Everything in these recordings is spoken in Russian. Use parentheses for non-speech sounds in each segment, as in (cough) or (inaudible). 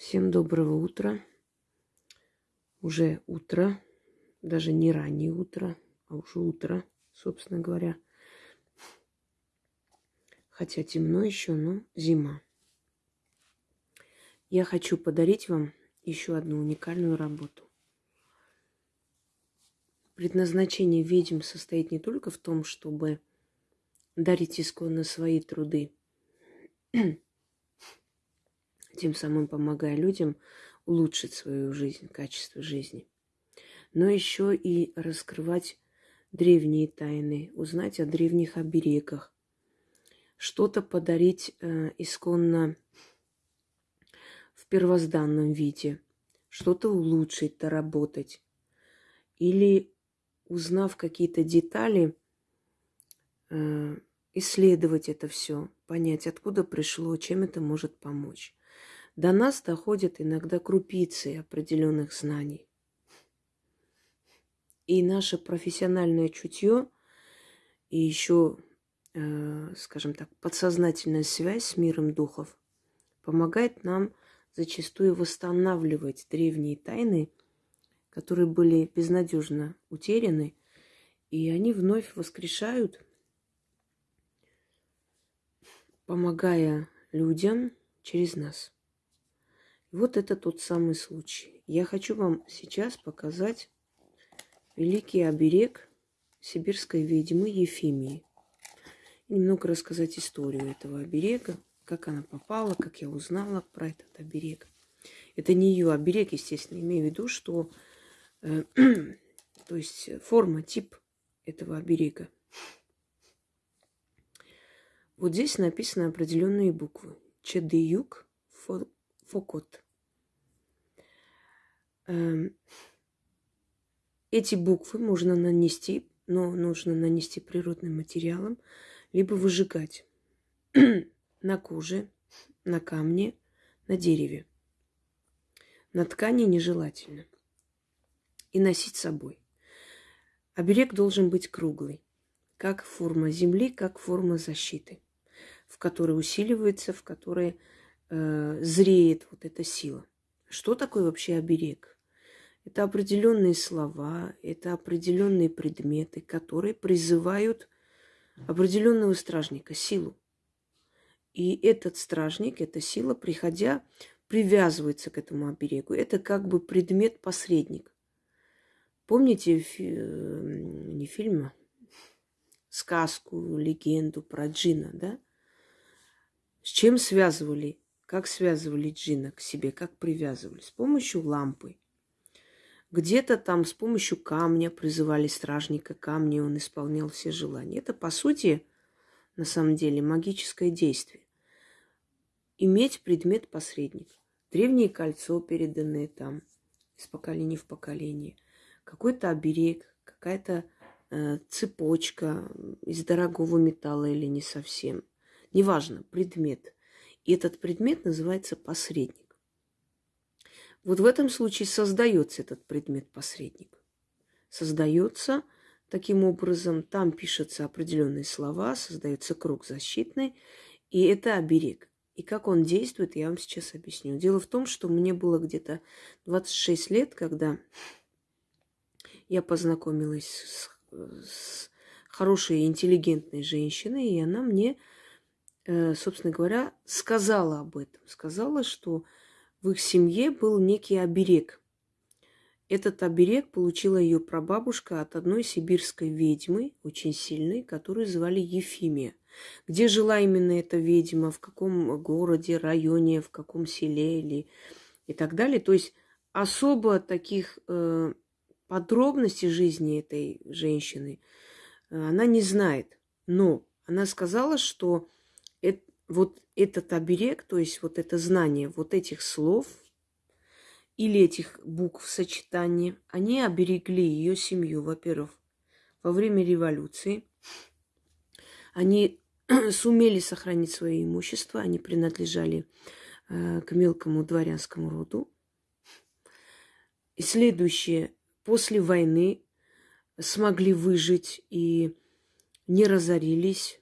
Всем доброго утра. Уже утро, даже не раннее утро, а уже утро, собственно говоря. Хотя темно еще, но зима. Я хочу подарить вам еще одну уникальную работу. Предназначение ведьм состоит не только в том, чтобы дарить исконно свои труды, тем самым помогая людям улучшить свою жизнь, качество жизни. Но еще и раскрывать древние тайны, узнать о древних оберегах, что-то подарить э, исконно в первозданном виде, что-то улучшить, доработать. Или, узнав какие-то детали, э, исследовать это все, понять, откуда пришло, чем это может помочь. До нас доходят иногда крупицы определенных знаний. И наше профессиональное чутье и еще, э, скажем так, подсознательная связь с миром духов помогает нам зачастую восстанавливать древние тайны, которые были безнадежно утеряны, и они вновь воскрешают, помогая людям через нас. Вот это тот самый случай. Я хочу вам сейчас показать великий оберег сибирской ведьмы Ефимии. немного рассказать историю этого оберега, как она попала, как я узнала про этот оберег. Это не ее оберег, естественно, имею в виду, что э, (clears throat) то есть форма, тип этого оберега. Вот здесь написаны определенные буквы. Чедыюк, Фокот. Эм, эти буквы можно нанести, но нужно нанести природным материалом, либо выжигать (clears throat) на коже, на камне, на дереве. На ткани нежелательно. И носить с собой. Оберег должен быть круглый, как форма земли, как форма защиты, в которой усиливается, в которой э, зреет вот эта сила. Что такое вообще оберег? Это определенные слова, это определенные предметы, которые призывают определенного стражника, силу. И этот стражник, эта сила, приходя, привязывается к этому оберегу. Это как бы предмет-посредник. Помните фи- не фильм, а сказку, легенду про джина, да? С чем связывали как связывали джина к себе, как привязывали? С помощью лампы. Где-то там с помощью камня призывали стражника камня, он исполнял все желания. Это, по сути, на самом деле, магическое действие. Иметь предмет-посредник. Древнее кольцо, переданное там из поколения в поколение. Какой-то оберег, какая-то э, цепочка из дорогого металла или не совсем. Неважно, предмет – и этот предмет называется посредник. Вот в этом случае создается этот предмет-посредник. Создается таким образом, там пишутся определенные слова, создается круг защитный, и это оберег. И как он действует, я вам сейчас объясню. Дело в том, что мне было где-то 26 лет, когда я познакомилась с, с хорошей, интеллигентной женщиной, и она мне собственно говоря, сказала об этом. Сказала, что в их семье был некий оберег. Этот оберег получила ее прабабушка от одной сибирской ведьмы, очень сильной, которую звали Ефимия. Где жила именно эта ведьма, в каком городе, районе, в каком селе или и так далее. То есть особо таких э, подробностей жизни этой женщины э, она не знает. Но она сказала, что вот этот оберег, то есть вот это знание вот этих слов или этих букв сочетания, они оберегли ее семью, во-первых, во время революции. Они (clears throat) сумели сохранить свое имущество, они принадлежали э, к мелкому дворянскому роду. И следующее, после войны смогли выжить и не разорились,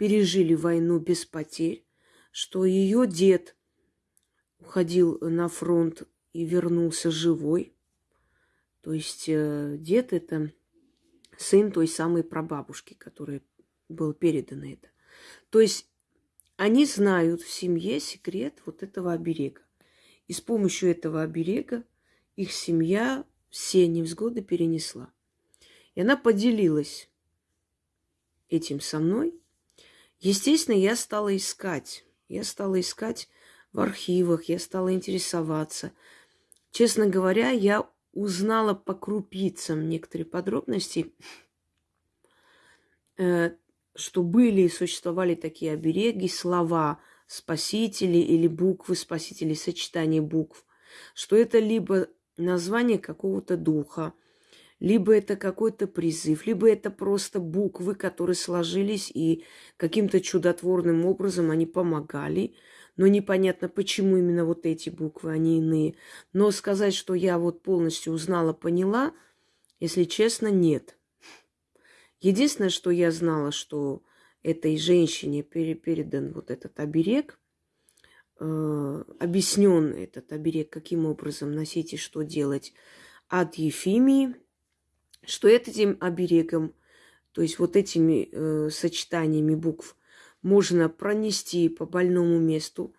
пережили войну без потерь, что ее дед уходил на фронт и вернулся живой. То есть э, дед это сын той самой прабабушки, которой был передано это. То есть они знают в семье секрет вот этого оберега. И с помощью этого оберега их семья все невзгоды перенесла. И она поделилась этим со мной. Естественно, я стала искать. Я стала искать в архивах, я стала интересоваться. Честно говоря, я узнала по крупицам некоторые подробности, э, что были и существовали такие обереги, слова спасители или буквы спасителей, сочетание букв, что это либо название какого-то духа, либо это какой-то призыв, либо это просто буквы, которые сложились и каким-то чудотворным образом они помогали – но непонятно, почему именно вот эти буквы, они иные. Но сказать, что я вот полностью узнала, поняла, если честно, нет. Единственное, что я знала, что этой женщине передан вот этот оберег, э, объяснен этот оберег, каким образом носить и что делать от Ефимии, что этим оберегом, то есть вот этими э, сочетаниями букв можно пронести по больному месту,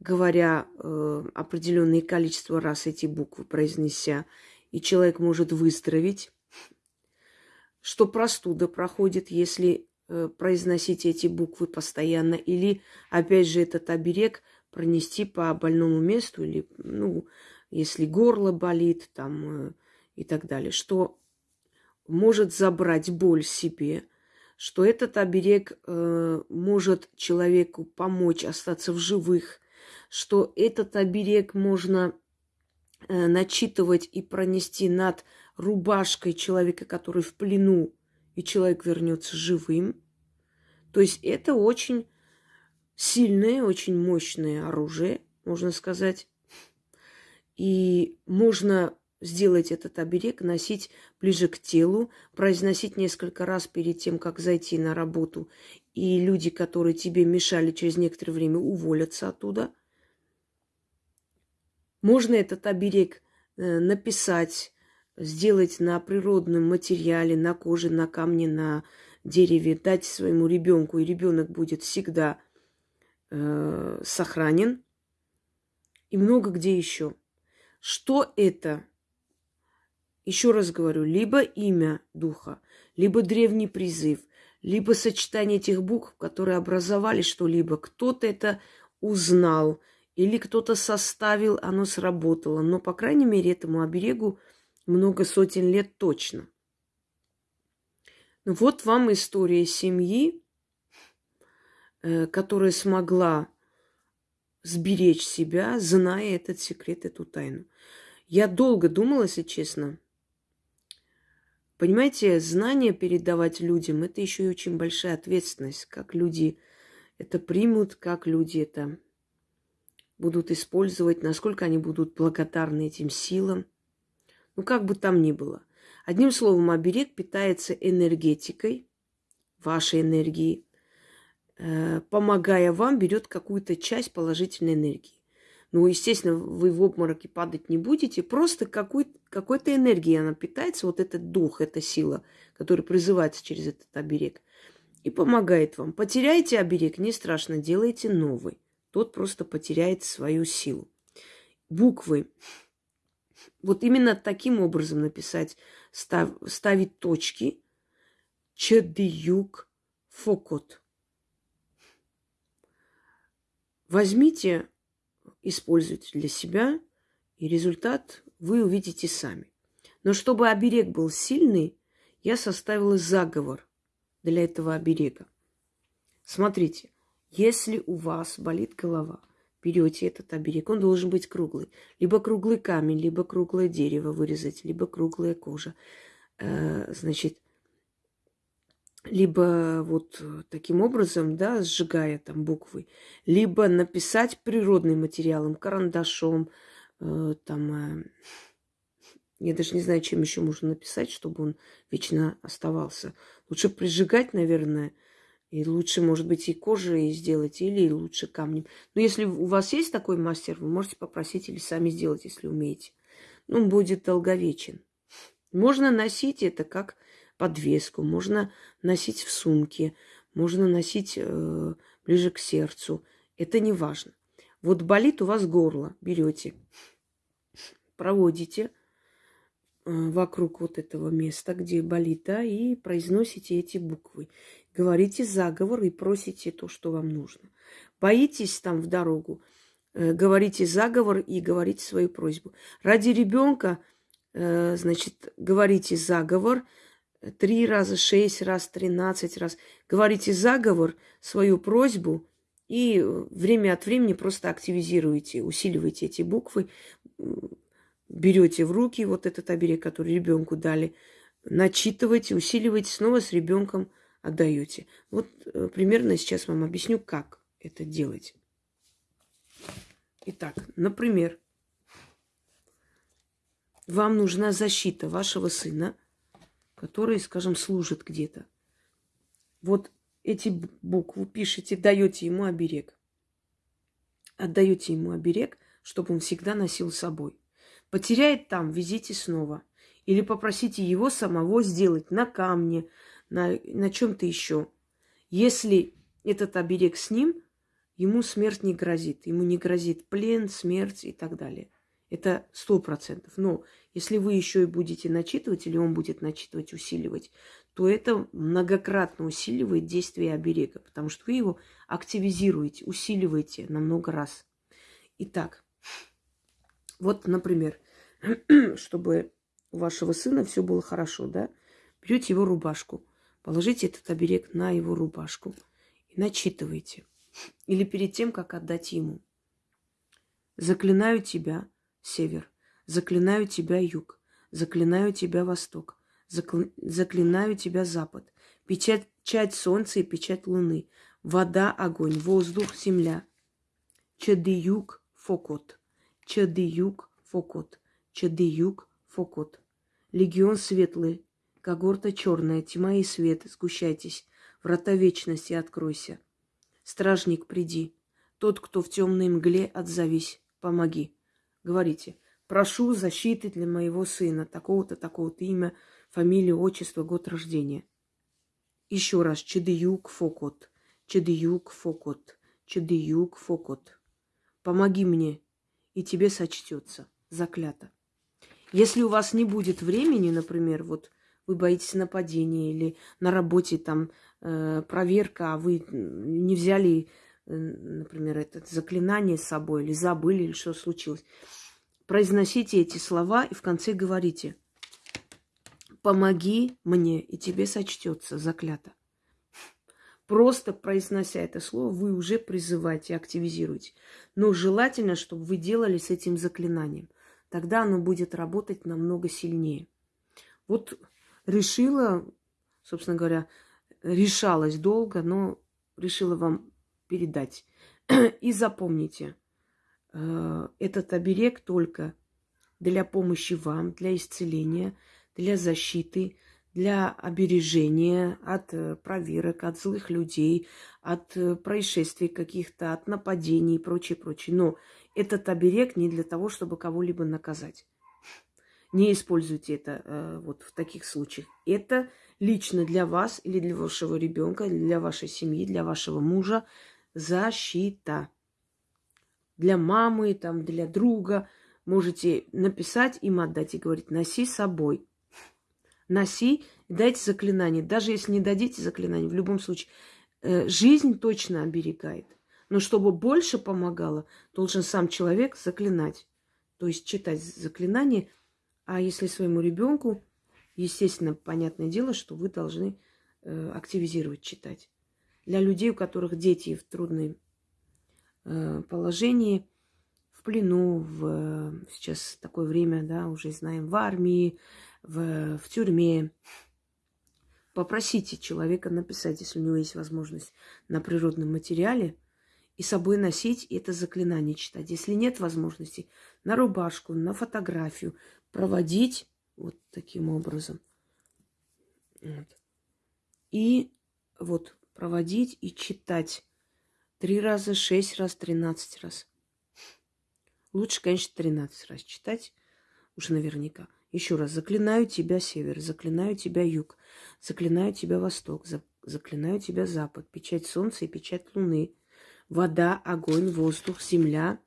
говоря э, определенное количество раз эти буквы произнеся, и человек может выздороветь, что простуда проходит, если э, произносить эти буквы постоянно, или, опять же, этот оберег пронести по больному месту, или, ну, если горло болит, там, э, и так далее, что может забрать боль себе, что этот оберег э, может человеку помочь остаться в живых, что этот оберег можно э, начитывать и пронести над рубашкой человека, который в плену, и человек вернется живым. То есть это очень сильное, очень мощное оружие, можно сказать. И можно сделать этот оберег, носить ближе к телу, произносить несколько раз перед тем, как зайти на работу. И люди, которые тебе мешали, через некоторое время уволятся оттуда. Можно этот оберег э, написать, сделать на природном материале, на коже, на камне, на дереве, дать своему ребенку, и ребенок будет всегда э, сохранен. И много где еще. Что это? Еще раз говорю, либо имя духа, либо древний призыв, либо сочетание этих букв, которые образовали что-либо. Кто-то это узнал, или кто-то составил, оно сработало. Но, по крайней мере, этому оберегу много сотен лет точно. Ну, вот вам история семьи, э, которая смогла сберечь себя, зная этот секрет, эту тайну. Я долго думала, если честно, Понимаете, знания передавать людям – это еще и очень большая ответственность, как люди это примут, как люди это будут использовать, насколько они будут благодарны этим силам. Ну, как бы там ни было. Одним словом, оберег питается энергетикой, вашей энергией, э, помогая вам, берет какую-то часть положительной энергии. Ну, естественно, вы в обмороке падать не будете, просто какой- какой-то энергией она питается, вот этот дух, эта сила, которая призывается через этот оберег, и помогает вам. Потеряете оберег, не страшно, делайте новый. Тот просто потеряет свою силу. Буквы. Вот именно таким образом написать, став, ставить точки. Чедиюк фокот. Возьмите используйте для себя, и результат вы увидите сами. Но чтобы оберег был сильный, я составила заговор для этого оберега. Смотрите, если у вас болит голова, берете этот оберег, он должен быть круглый. Либо круглый камень, либо круглое дерево вырезать, либо круглая кожа. Э, значит, либо вот таким образом, да, сжигая там буквы, либо написать природным материалом, карандашом, э, там, э, (laughs) я даже не знаю, чем еще можно написать, чтобы он вечно оставался. Лучше прижигать, наверное, И лучше, может быть, и кожей сделать, или лучше камнем. Но если у вас есть такой мастер, вы можете попросить или сами сделать, если умеете. Ну, будет долговечен. Можно носить это как подвеску, можно носить в сумке, можно носить э, ближе к сердцу. Это не важно. Вот болит у вас горло, берете, проводите э, вокруг вот этого места, где болит, да, и произносите эти буквы. Говорите заговор и просите то, что вам нужно. Боитесь там в дорогу, э, говорите заговор и говорите свою просьбу. Ради ребенка, э, значит, говорите заговор три раза, шесть раз, тринадцать раз. Говорите заговор, свою просьбу, и время от времени просто активизируете, усиливаете эти буквы, берете в руки вот этот оберег, который ребенку дали, начитываете, усиливаете, снова с ребенком отдаете. Вот э, примерно сейчас вам объясню, как это делать. Итак, например, вам нужна защита вашего сына, который, скажем, служит где-то. Вот эти буквы пишете, даете ему оберег. Отдаете ему оберег, чтобы он всегда носил с собой. Потеряет там, везите снова. Или попросите его самого сделать на камне, на, на чем-то еще. Если этот оберег с ним, ему смерть не грозит. Ему не грозит плен, смерть и так далее. Это сто процентов. Но если вы еще и будете начитывать, или он будет начитывать, усиливать, то это многократно усиливает действие оберега, потому что вы его активизируете, усиливаете на много раз. Итак, вот, например, (clears throat) чтобы у вашего сына все было хорошо, да, берете его рубашку, положите этот оберег на его рубашку и начитывайте. Или перед тем, как отдать ему. Заклинаю тебя, север, заклинаю тебя, юг, заклинаю тебя, восток, заклинаю тебя, запад, печать солнца и печать луны, вода, огонь, воздух, земля. Чадыюк фокот, чадыюк фокот, чадыюк фокот. Легион светлый, когорта черная, тьма и свет, сгущайтесь, врата вечности откройся. Стражник, приди, тот, кто в темной мгле, отзовись, помоги. Говорите, прошу защиты для моего сына, такого-то, такого-то имя, фамилия, отчество, год рождения. Еще раз, Чедыюк Фокот, Чедыюк Фокот, Чедыюк Фокот. Помоги мне, и тебе сочтется, заклято. Если у вас не будет времени, например, вот вы боитесь нападения или на работе там э, проверка, а вы не взяли, э, например, это заклинание с собой или забыли, или что случилось, произносите эти слова и в конце говорите – помоги мне, и тебе сочтется заклято. Просто произнося это слово, вы уже призываете, активизируете. Но желательно, чтобы вы делали с этим заклинанием. Тогда оно будет работать намного сильнее. Вот решила, собственно говоря, решалась долго, но решила вам передать. (clears throat) И запомните, этот оберег только для помощи вам, для исцеления – для защиты, для обережения от э, проверок, от злых людей, от э, происшествий каких-то, от нападений и прочее, прочее. Но этот оберег не для того, чтобы кого-либо наказать. Не используйте это э, вот в таких случаях. Это лично для вас или для вашего ребенка, для вашей семьи, для вашего мужа защита. Для мамы, там, для друга можете написать им отдать и говорить, носи с собой носи, дайте заклинание. Даже если не дадите заклинание, в любом случае, э, жизнь точно оберегает. Но чтобы больше помогало, должен сам человек заклинать. То есть читать заклинание. А если своему ребенку, естественно, понятное дело, что вы должны э, активизировать читать. Для людей, у которых дети в трудном э, положении, в плену, в, сейчас такое время, да, уже знаем, в армии, в, в тюрьме. Попросите человека написать, если у него есть возможность, на природном материале, и с собой носить и это заклинание читать. Если нет возможности, на рубашку, на фотографию проводить вот таким образом. Вот. И вот проводить и читать. Три раза, шесть раз, тринадцать раз. Лучше, конечно, тринадцать раз читать, уже наверняка. Еще раз, заклинаю тебя север, заклинаю тебя юг, заклинаю тебя восток, заклинаю тебя запад, печать солнца и печать луны, вода, огонь, воздух, земля,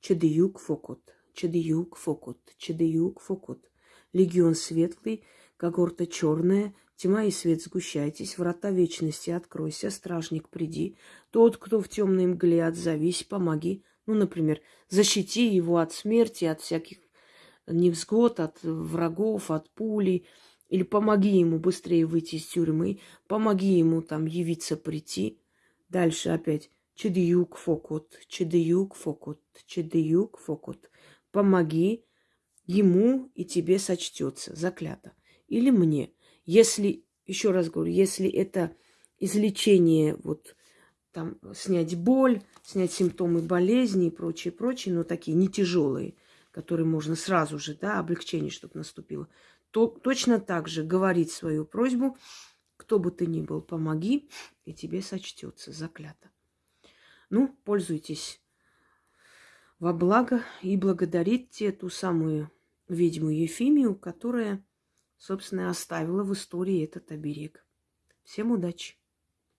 чадыюк, фокот, чадыюк, фокот, чадыюк, фокот. Легион светлый, когорта черная, тьма и свет сгущайтесь, врата вечности откройся, стражник приди, тот, кто в темной мгле отзовись, помоги. Ну, например, защити его от смерти, от всяких невзгод, от врагов, от пули, или помоги ему быстрее выйти из тюрьмы, помоги ему там явиться, прийти. Дальше опять чедиюк фокут, чедиюк фокут, чедиюк фокут. Помоги ему и тебе сочтется, заклято. Или мне. Если, еще раз говорю, если это излечение, вот там снять боль, снять симптомы болезни и прочее, прочее, но такие не тяжелые – который можно сразу же, да, облегчение, чтобы наступило, то точно так же говорить свою просьбу, кто бы ты ни был, помоги, и тебе сочтется заклято. Ну, пользуйтесь во благо и благодарите ту самую ведьму Ефимию, которая, собственно, оставила в истории этот оберег. Всем удачи!